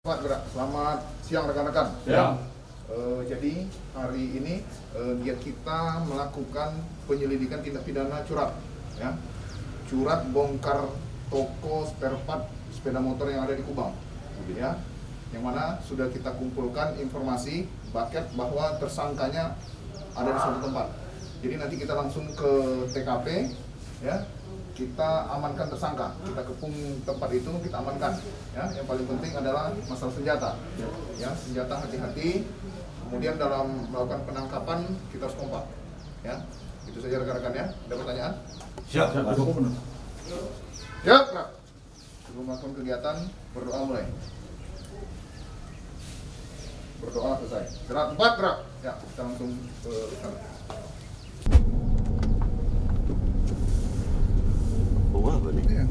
Pak Gerak, selamat siang rekan-rekan. Siang. Eh, jadi hari ini giat kita melakukan penyelidikan tindak pidana curat, ya. Curat bongkar toko spare part sepeda motor yang ada di Kubang, ya. Yang mana sudah kita kumpulkan informasi baket bahwa tersangkanya ada di suatu tempat. Jadi nanti kita langsung ke TKP, ya. Kita amankan tersangka, kita kepung tempat itu, kita amankan. Ya, yang paling penting adalah masalah senjata. Ya, senjata hati-hati. Kemudian dalam melakukan penangkapan kita harus kompak. Ya, itu saja rekan-rekan ya. Ada pertanyaan? Siap, siap. Ya, Kak. Sebelum melakukan kegiatan, berdoa mulai. Berdoa selesai. Gerak empat gerak. Ya, kita langsung ke sana. Apa nih? Iya.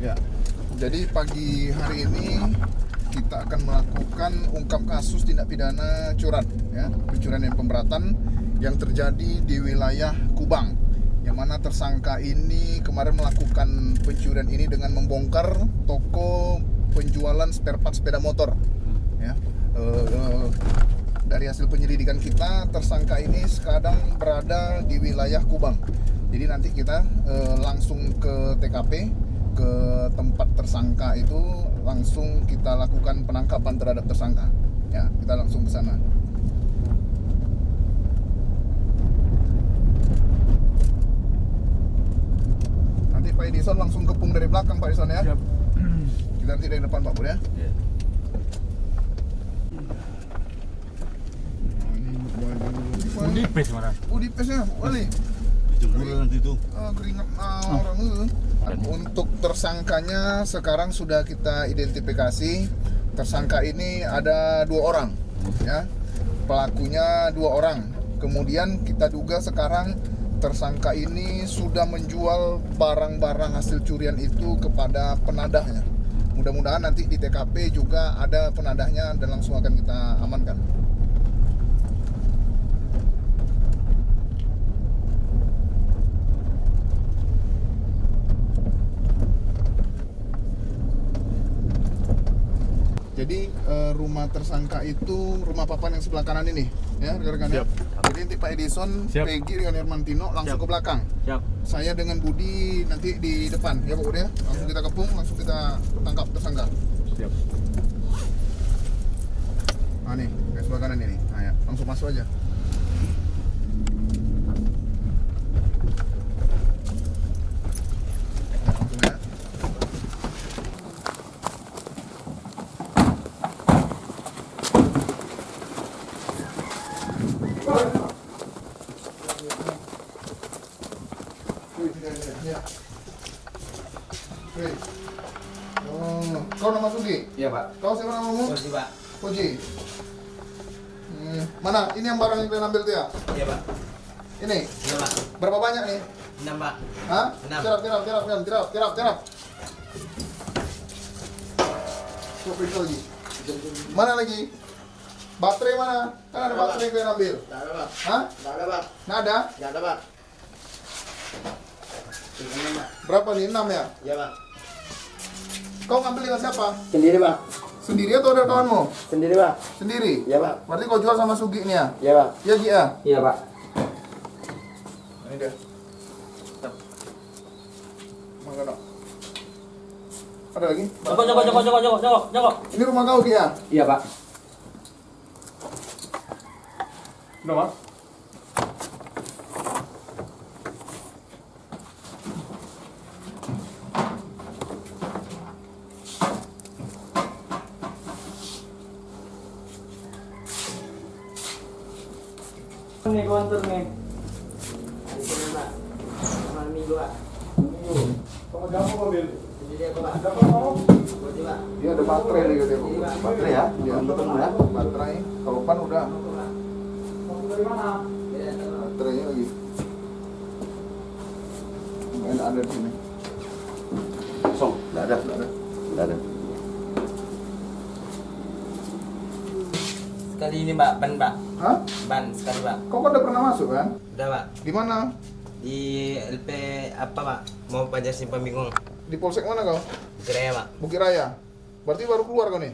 Ya, jadi pagi hari ini kita akan melakukan ungkap kasus tindak pidana curat, ya, pencurian dan pemberatan yang terjadi di wilayah Kubang, yang mana tersangka ini kemarin melakukan pencurian ini dengan membongkar toko penjualan spare part sepeda motor, ya. Eh, eh, dari hasil penyelidikan kita tersangka ini sekarang berada di wilayah Kubang. Jadi nanti kita eh, langsung ke TKP ke tempat tersangka itu langsung kita lakukan penangkapan terhadap tersangka. Ya, kita langsung ke sana. Nanti Pak Edison langsung kepung dari belakang Pak Edison ya. Siap. Kita nanti dari depan Pak Bur ya. Iya. Ini Di pes mana? Wali. Dijemur nanti tuh. Keringat ah, orang itu. Untuk tersangkanya sekarang sudah kita identifikasi. Tersangka ini ada dua orang, ya. Pelakunya dua orang. Kemudian kita duga sekarang tersangka ini sudah menjual barang-barang hasil curian itu kepada penadahnya. Mudah-mudahan nanti di TKP juga ada penadahnya dan langsung akan kita amankan. Jadi eh, rumah tersangka itu rumah papan yang sebelah kanan ini, ya rekan-rekan. ya. Jadi nanti Pak Edison, Siap. Peggy dengan Hermantino langsung Siap. ke belakang. Siap. Saya dengan Budi nanti di depan, ya Pak Budi ya. Langsung kita kepung, langsung kita tangkap tersangka. Siap. Nah nih, kayak sebelah kanan ini. Nah ya, langsung masuk aja. Ya, langsung ya. Wih, tidak, tidak, ya. Wih. Oh, kau nama Sugi? Iya pak. Kau siapa namamu? Kursi pak. Koji. Hmm, mana? Ini yang barang yang kalian ambil tuh ya? Iya pak. Ini. Iya pak. Berapa banyak nih? Enam pak. Hah? Enam. Tirap, tirap, tirap, tirap, tirap, tirap, tirap. Coba periksa lagi. Mana lagi? Baterai mana? Kan ada baterai yang kalian ambil. Nggak ada, Pak. Hah? Nggak ada, Pak. Nggak ada? Nggak ada, Pak. Berapa nih? 6 ya? Iya, Pak. Kau ngambil dengan siapa? Sendiri, Pak. Sendiri atau ada kawanmu? Sendiri, Pak. Sendiri? Iya, Pak. Berarti kau jual sama Sugi nih ya? Iya, Pak. Iya, Gi ya? Iya, Pak. Ini dia. Mana nak? Ada lagi? Joko joko joko joko joko joko joko. Ini rumah kau Ki ya? Iya, Pak. Udah mas? Antar nih. Di sini, Pak. Sama minggu, Pak. Sama kamu mobil? Sendiri aku, Pak. Kamu mau? Kursi, Pak. Dia ada baterai nih. Iya, Pak. Baterai ya? Iya. ya. Baterai. Kalau pan udah. Iya. Baterainya lagi. Mungkin ada di sini. Kosong. Enggak ada. Nggak ada. Enggak ada. Sekali ini mbak ban pak. Hah? Ban sekali pak. Kau kan udah pernah masuk kan? Udah pak. Di mana? Di LP apa pak? Mau pajak simpan bingung. Di polsek mana kau? Kira pak. Bukit Raya. Berarti baru keluar kau nih?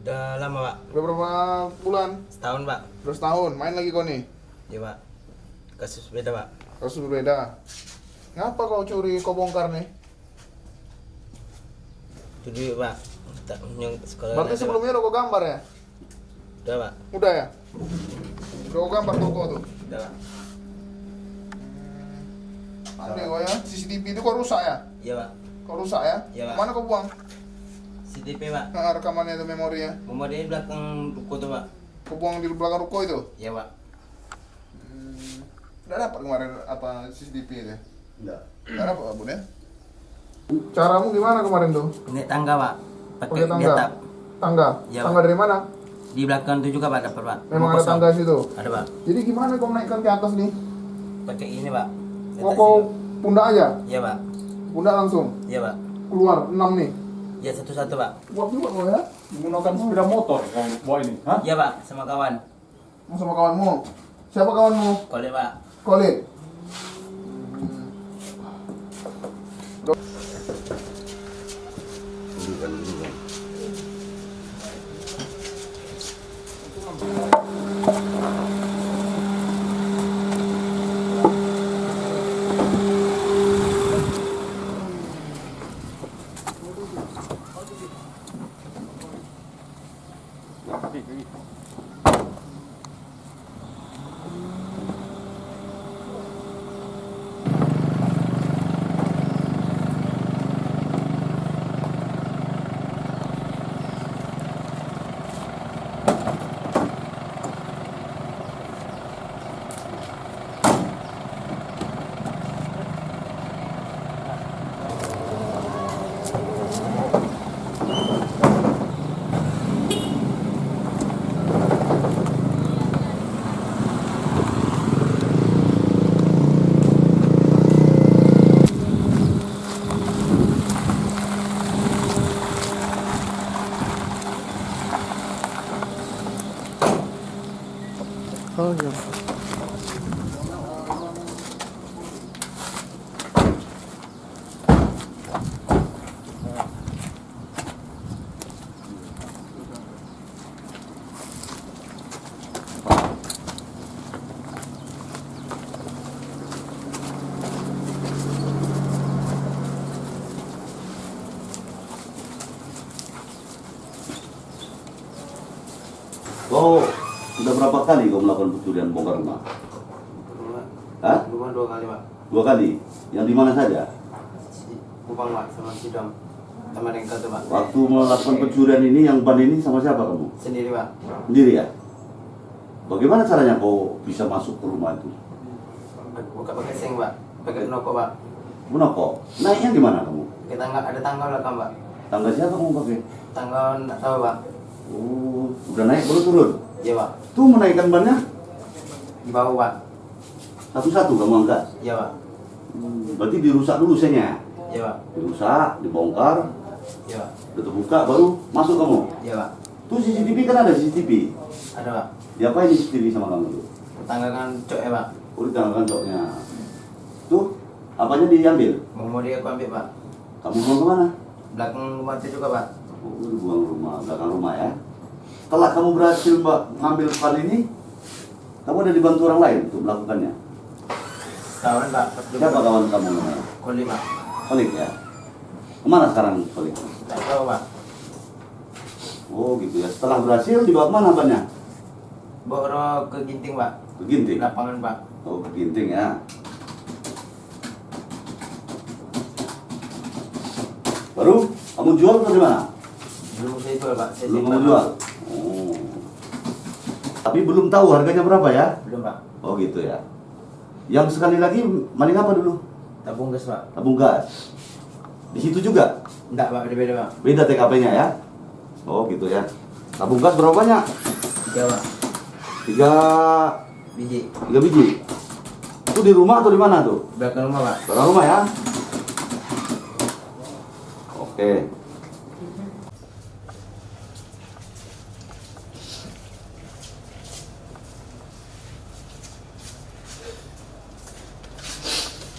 Udah lama pak. Udah berapa bulan? Setahun pak. Terus tahun. Main lagi kau nih? Iya pak. Kasus beda pak. Kasus berbeda. Ngapa kau curi kau bongkar nih? Itu dulu pak. Tak yang sekolah. Berarti sebelumnya kau gambar ya? Udah pak. Udah ya? Udah gambar toko tuh? Udah pak. Aneh kau ya? CCTV itu kau rusak ya? Iya pak. Kau rusak ya? Iya, Pak. Mana kau buang? CCTV pak. Nah, rekamannya itu memorinya. Mau di belakang ruko tuh pak. Kau buang di belakang ruko itu? Iya pak. Udah dapat kemarin apa CCTV itu? Enggak. Udah dapat Bun ya? Caramu gimana kemarin tuh? Naik tangga pak. Pakai tangga? Tangga? Iya, tangga dari mana? Di belakang tuh juga pak dapat pak. Memang ada tangga situ. Ada pak. Jadi gimana kau naikkan ke atas nih? Pakai ini pak. Mau kau ini. pundak aja? Iya pak. Pundak langsung? Iya pak. Keluar, enam nih. Iya satu-satu pak. Kuat juga kau ya? menggunakan sepeda motor kau bawa ini, hah? Iya pak. Sama kawan. Mau sama kawanmu? Siapa kawanmu? Kolek pak. Kolit? Kau udah berapa kali kau melakukan pencurian bongkar rumah? Hah? Rumah dua kali pak. Dua kali. Yang di mana saja? Kupang pak sama Sidom. Sama Rengka tuh pak. Waktu melakukan pencurian ini yang ban ini sama siapa kamu? Sendiri pak. Sendiri ya? Bagaimana caranya kau bisa masuk ke rumah itu? Buka pakai seng pak. Pakai noko pak. Menokok. Naiknya gimana kamu? Pakai tangga ada tangga belakang pak. Tangga siapa kamu pakai? Tangga nggak tahu pak. Oh, udah naik baru turun. Iya pak. Tuh menaikkan bannya Di bawah pak. satu-satu kamu angkat. Iya pak. Hmm, berarti dirusak dulu senya. Iya pak. Dirusak, dibongkar, Iya pak. udah terbuka baru masuk kamu. Iya pak. Tuh CCTV kan ada CCTV. Ada pak. Diapain di CCTV sama kamu tuh? Tangga kan cok ya pak. Oh, di tangan kancoknya. Tuh, apanya diambil? Mau mau dia aku ambil pak. Kamu buang ke mana? Belakang rumah itu juga pak. Oh, buang rumah, belakang rumah ya. Setelah kamu berhasil mbak ngambil pan ini, kamu ada dibantu orang lain untuk melakukannya. Kawan dulu- Siapa kawan kamu namanya? Koli pak. Kolik ya. Ke mana sekarang Kolik? Tak tahu pak. Oh gitu ya. Setelah berhasil dibawa ke mana bannya? Bawa ke Ginting pak. Ke Ginting. Lapangan pak. Oh ke Ginting ya. Baru kamu jual atau di mana? Belum saya jual pak. Saya Belum kamu jual. Tapi belum tahu harganya berapa ya? Belum pak. Oh gitu ya. Yang sekali lagi maling apa dulu? Tabung gas pak. Tabung gas. Di situ juga Enggak pak. Beda-beda pak. beda TKP-nya ya. Oh gitu ya. Tabung gas berapa banyak? Tiga pak. Tiga, Biji. tiga biji. Itu di rumah atau di mana tuh? Belakang rumah pak. Dalam rumah ya. Oke.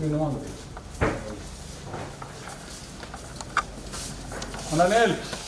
Minha mão. Ana Nelly.